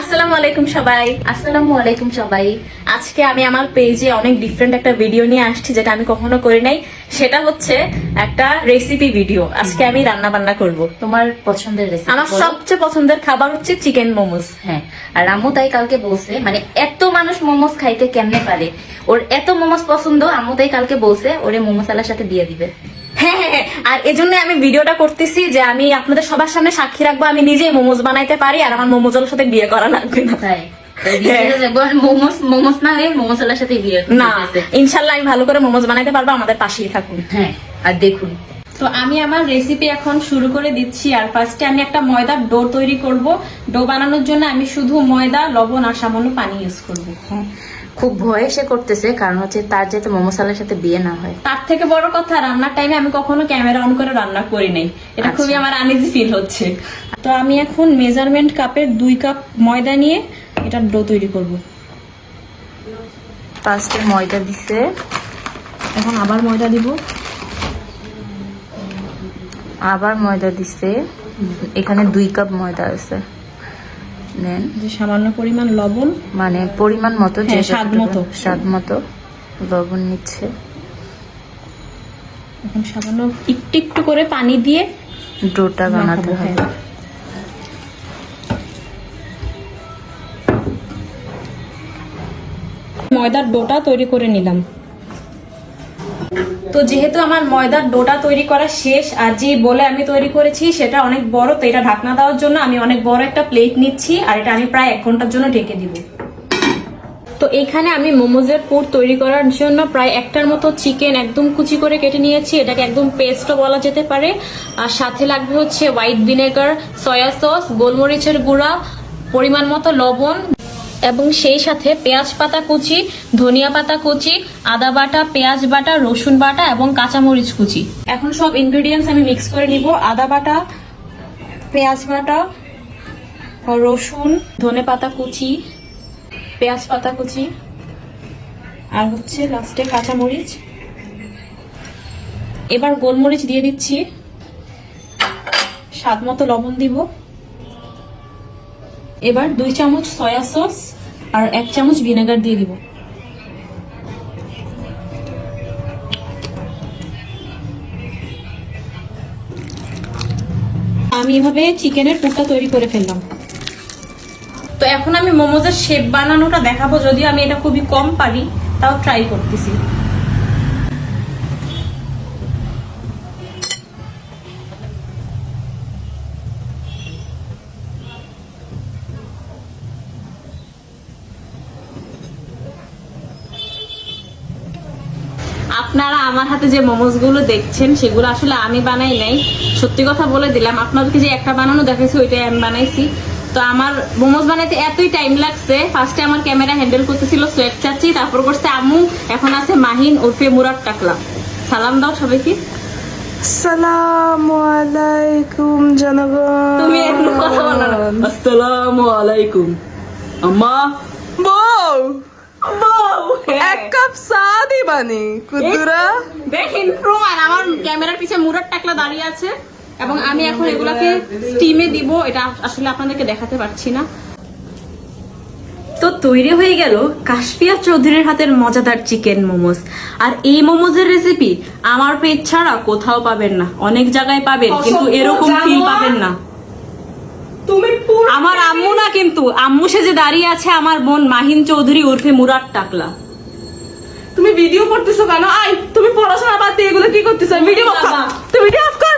আসসালামু আলাইকুম সবাই। আসসালামু আলাইকুম সবাই। আজকে আমি আমার পেজে অনেক ডিফারেন্ট একটা ভিডিও নিয়ে আসছি যেটা আমি কখনো করি নাই। সেটা হচ্ছে একটা রেসিপি ভিডিও আজকে আমি রান্না বান্না করব। তোমার পছন্দের রেসিপি আমার সবচেয়ে পছন্দের খাবার হচ্ছে চিকেন মোমোস হ্যাঁ আর আম্মু তাই কালকে বলছে মানে এত মানুষ মোমোস খাইতে কেমনে পারে? ওর এত মোমোস পছন্দ আম্মু তাই কালকে বলছে ওরে মোমোস আলার সাথে দিয়ে দিবে। আর এজন্য আমি ভিডিওটা করতেছি যে আমি আপনাদের সবার সামনে সাক্ষী রাখব আমি নিজেই মোমোজ বানাইতে পারি আর আমার মোমোজের সাথে বিয়ে করা লাগবে না। তাই। মোমোস মোমোস না হয়ে সাথে বিয়ে না। ইনশাল্লাহ আমি ভালো করে মোমোজ বানাইতে পারব আমাদের পাশেই থাকুন। হ্যাঁ আর দেখুন। তো আমি আমার রেসিপি এখন শুরু করে দিচ্ছি আর ফার্স্টে আমি একটা ময়দার ডো তৈরি করব। ডো বানানোর জন্য আমি শুধু ময়দা লবণ আর সামান্য পানি ইউজ করব। হ্যাঁ খুব ভয়ে সে করতেছে কারণ হচ্ছে তার যাতে মোমোস আলার সাথে বিয়ে না হয়। তার থেকে বড় কথা রান্নার টাইমে আমি কখনো ক্যামেরা অন করে রান্না করি নাই। এটা আচ্ছা। খুবই আমার আনইজি ফিল হচ্ছে। তো আমি এখন মেজারমেন্ট কাপের দুই কাপ ময়দা নিয়ে এটা ডো তৈরি করব। ফার্স্টে ময়দা দিছে। এখন আবার ময়দা দিব। আবার ময়দা দিছে। এখানে দুই কাপ ময়দা আছে। নেন। যে সামান্য পরিমাণ লবণ। মানে পরিমাণ মতো যে হ্যাঁ, স্বাদ মতো। স্বাদ মতো লবণ নিচ্ছে। এখন সামান্য একটু একটু করে পানি দিয়ে ডোটা বানাতে মাখাবো, হবে। হ্যাঁ। ময়দার ডোটা তৈরি করে নিলাম। তো যেহেতু আমার ময়দার ডোটা তৈরি করা শেষ আর যে বলে আমি তৈরি করেছি সেটা অনেক বড়, তো এটা ঢাকনা দেওয়ার জন্য আমি অনেক বড় একটা প্লেট নিচ্ছি আর এটা আমি প্রায় এক ঘণ্টার জন্য ঢেকে দিব। তো এখানে আমি মোমোজের পুর তৈরি করার জন্য প্রায় একটার মতো চিকেন একদম কুচি করে কেটে নিয়েছি। এটাকে একদম পেস্টও বলা যেতে পারে। আর সাথে লাগবে হচ্ছে হোয়াইট ভিনেগার, সয়া সস, গোলমরিচের গুঁড়া, পরিমাণ মতো লবণ এবং সেই সাথে পেঁয়াজ পাতা কুচি, ধনিয়া পাতা কুচি, আদা বাটা, পেঁয়াজ বাটা, রসুন বাটা এবং কাঁচামরিচ কুচি। এখন সব ইনগ্রিডিয়েন্টস আমি মিক্স করে নিব। আদা বাটা, পেঁয়াজ বাটা, রসুন, ধনে পাতা কুচি, পেঁয়াজ পাতা কুচি, আর হচ্ছে লাস্টে কাঁচামরিচ। এবার গোলমরিচ দিয়ে দিচ্ছি। স্বাদ মতো লবণ দিব। এবার দুই চামচ সয়া সস আর এক চামচ ভিনেগার দিয়ে দিব। আমি এভাবে চিকেনের পুরটা তৈরি করে ফেললাম। তো এখন আমি মোমোজের শেপ বানানোটা দেখাবো, যদিও আমি এটা খুবই কম পারি, তাও ট্রাই করতেছি। আপনারা আমার হাতে যে মোমোজগুলো দেখছেন সেগুলো আসলে আমি বানাই নাই। সত্যি কথা বলে দিলাম আপনাদেরকে যে একটা বানানো দেখাইছি ওইটাই আমি বানাইছি। তো আমার মোমোজ বানাইতে এতই টাইম লাগছে ফার্স্টে আমার ক্যামেরা হ্যান্ডেল করতেছিল সোয়েব চাচি তারপর করছে আম্মু এখন আছে মাহিন ওরফে মুরাদ টাকলা সালাম দাও সবাইকে। আসসালামু আলাইকুম জনগণ। তুমি এখন কথা বলো আসসালামু আলাইকুম। আম্মা বউ। এক কাপ চা দিবানি কুতুরা দেখেন প্রমাণ আমার ক্যামেরার পিছে মুরাদ টাকলা দাঁড়িয়ে আছে এবং আমি এখন এগুলাকে স্টিমে দিব এটা আসলে আপনাদেরকে দেখাতে পারছি না। তো তৈরি হয়ে গেল কাশফিয়া চৌধুরীর হাতের মজাদার চিকেন মোমোস। আর এই মোমোজের রেসিপি আমার পেট ছাড়া কোথাও পাবেন না অনেক জায়গায় পাবেন কিন্তু এরকম ফিল পাবেন না। আমার আম্মু না কিন্তু আম্মু সে যে দাঁড়িয়ে আছে আমার বোন মাহিন চৌধুরী উর্ফে মুরার টাকলা। তুমি ভিডিও করতেছো কেন? আই তুমি পড়াশোনা বাদ দিয়ে এগুলো কি করতেছো? ভিডিও তুমি ভিডিও অফ কর।